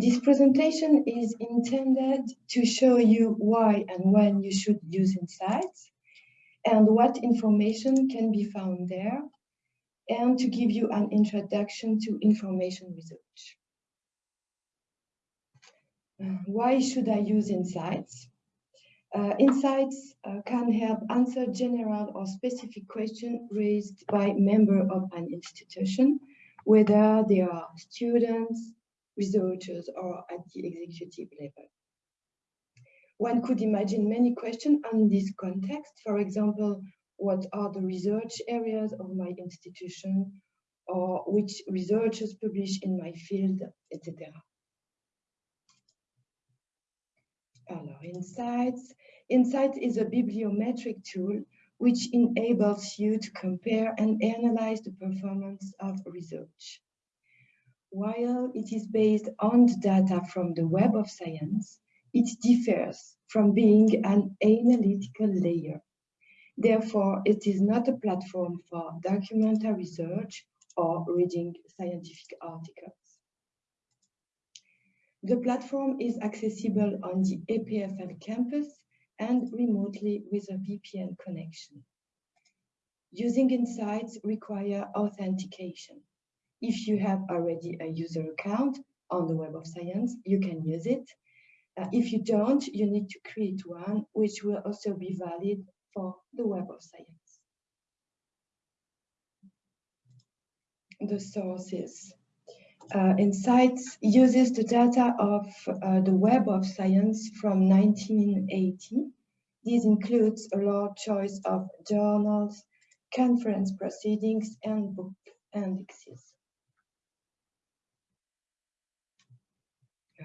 This presentation is intended to show you why and when you should use InCites and what information can be found there and to give you an introduction to information research. Uh, why should I use InCites? Uh, InCites uh, can help answer general or specific questions raised by members of an institution, whether they are students, researchers, or at the executive level. One could imagine many questions on this context. For example, what are the research areas of my institution, or which researchers publish in my field, etc. Alors, InCites. InCites is a bibliometric tool which enables you to compare and analyze the performance of research. While it is based on the data from the Web of Science, it differs from being an analytical layer. Therefore, it is not a platform for documentary research or reading scientific articles. The platform is accessible on the EPFL campus and remotely with a VPN connection. Using InCites require authentication. If you have already a user account on the Web of Science, you can use it. Uh, if you don't, you need to create one, which will also be valid for the Web of Science. The sources. Uh, InCites uses the data of uh, the Web of Science from 1980. This includes a large choice of journals, conference proceedings, and book indexes.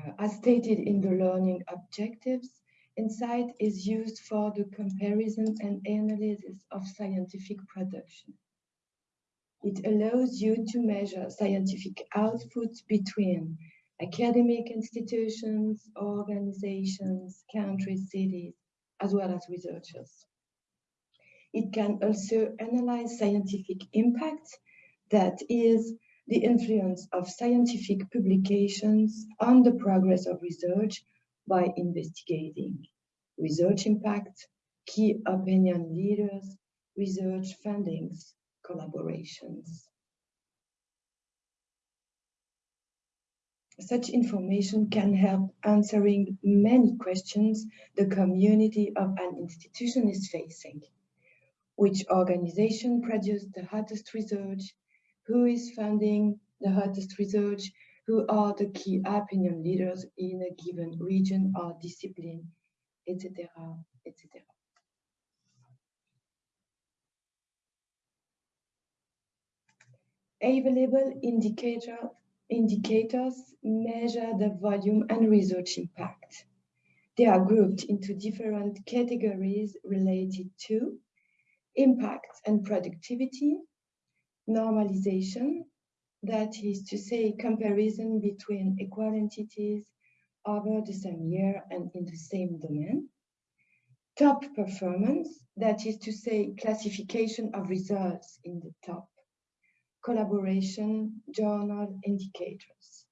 Uh, as stated in the learning objectives, Insight is used for the comparison and analysis of scientific production. It allows you to measure scientific output between academic institutions, organizations, countries, cities, as well as researchers. It can also analyze scientific impact, that is, the influence of scientific publications on the progress of research by investigating research impact, key opinion leaders, research fundings, collaborations. Such information can help answering many questions the community of an institution is facing. Which organization produced the hottest research? Who is funding the hottest research? Who are the key opinion leaders in a given region or discipline, etc., etc. Available indicator, indicators measure the volume and research impact. They are grouped into different categories related to impact and productivity, normalization, that is to say comparison between equal entities over the same year and in the same domain, top performance, that is to say classification of results in the top collaboration journal indicators.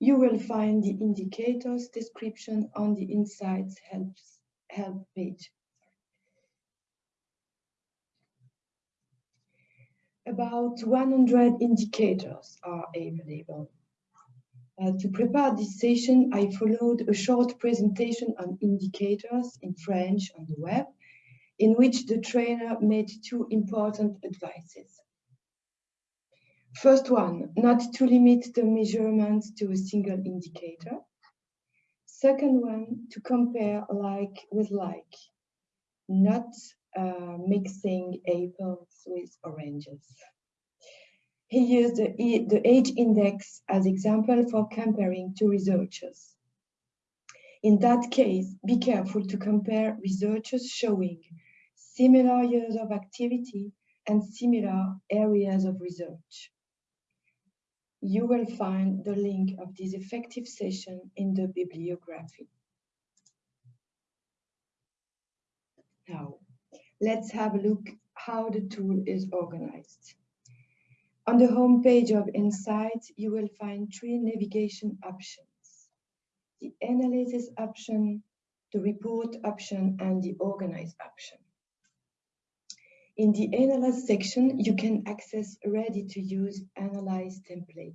You will find the indicators description on the InCites helps, help page. About 100 indicators are available. Uh, to prepare this session, I followed a short presentation on indicators in French on the web in which the trainer made two important advices. First one, not to limit the measurements to a single indicator. Second one, to compare like with like, not uh, mixing apples with oranges. He used the, the h-index as example for comparing two researchers. In that case, be careful to compare researchers showing similar years of activity and similar areas of research. You will find the link of this effective session in the bibliography. Now, let's have a look how the tool is organized. On the home page of Insight, you will find three navigation options. The analysis option, the report option, and the organize option. In the Analyze section, you can access ready-to-use Analyze templates.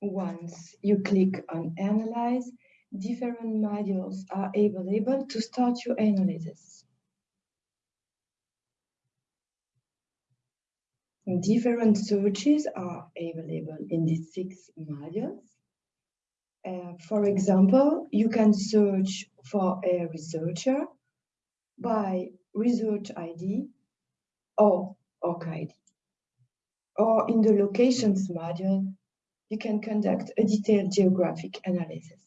Once you click on Analyze, different modules are available to start your analysis. Different searches are available in these six modules. Uh, for example, you can search for a researcher by research ID or ORCID. Or in the locations module, you can conduct a detailed geographic analysis.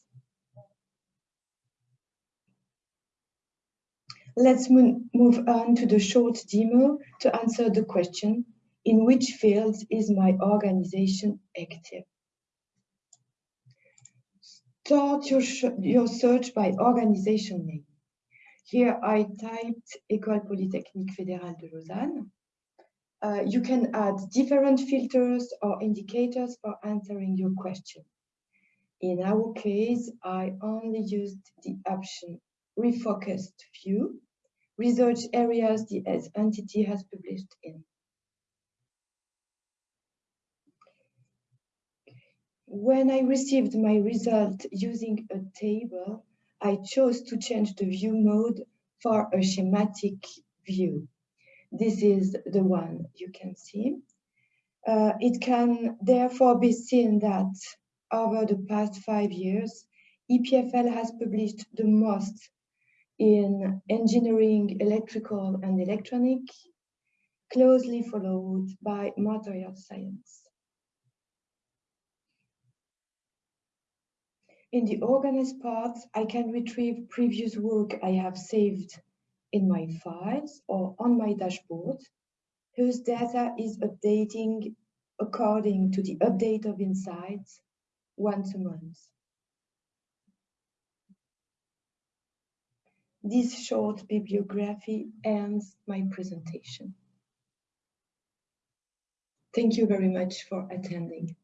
Let's move on to the short demo to answer the question, in which fields is my organization active? Start your, your search by organization name. Here I typed École Polytechnique Fédérale de Lausanne. Uh, you can add different filters or indicators for answering your question. In our case, I only used the option refocused view, research areas the entity has published in. When I received my result using a table, I chose to change the view mode for a schematic view. This is the one you can see. Uh, it can therefore be seen that over the past five years, EPFL has published the most in engineering, electrical and electronic, closely followed by material science. In the organized part, I can retrieve previous work I have saved in my files or on my dashboard, whose data is updating according to the update of InCites once a month. This short bibliography ends my presentation. Thank you very much for attending.